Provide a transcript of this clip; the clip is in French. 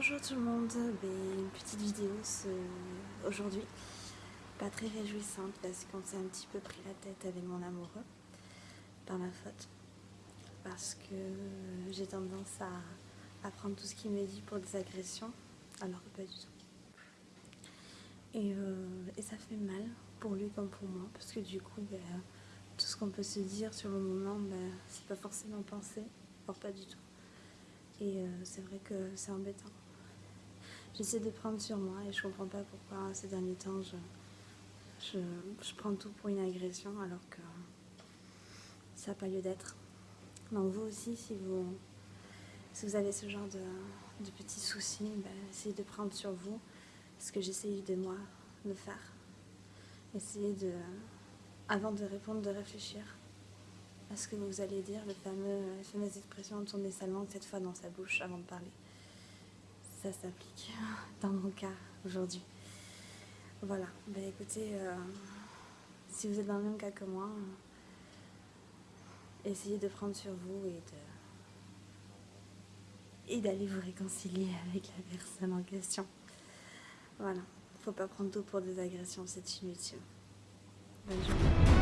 tout le monde, ben, une petite vidéo aujourd'hui, pas très réjouissante parce qu'on s'est un petit peu pris la tête avec mon amoureux, par ma faute, parce que j'ai tendance à, prendre tout ce qu'il me dit pour des agressions, alors que pas du tout. Euh, et, ça fait mal pour lui comme pour moi, parce que du coup, ben, tout ce qu'on peut se dire sur le moment, ben, c'est pas forcément pensé, or pas du tout. Et euh, c'est vrai que c'est embêtant. J'essaie de prendre sur moi et je comprends pas pourquoi ces derniers temps je, je, prends tout pour une agression alors que ça n'a pas lieu d'être. Donc vous aussi, si vous, si vous avez ce genre de, petits soucis, ben, essayez de prendre sur vous ce que j'essaye de moi de faire. Essayez de, avant de répondre, de réfléchir à ce que vous allez dire, le fameux, la fameuse expression tourner sa langue cette fois dans sa bouche avant de parler ça s'applique dans mon cas aujourd'hui. Voilà, ben écoutez, euh, si vous êtes dans le même cas que moi, essayez de prendre sur vous et d'aller vous réconcilier avec la personne en question. Voilà, faut pas prendre tout pour des agressions, c'est inutile. Bonne.